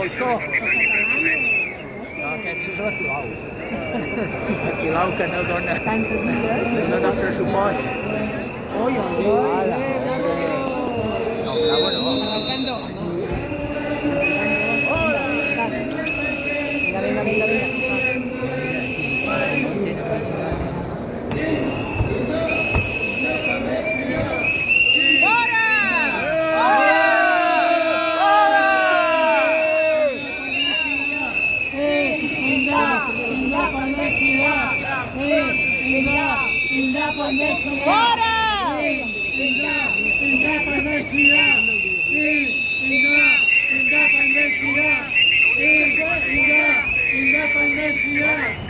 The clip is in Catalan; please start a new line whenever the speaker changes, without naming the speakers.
voltou.
Ah,
que precisa atual. Aqui lá o canal dona.
Tantas mulheres. Dona Presupós. Oi, oi, oi. Tindrà quan més Fora! Tindrà, tindrà quan més cridar. Tindrà, tindrà quan més cridar. Tindrà, tindrà quan més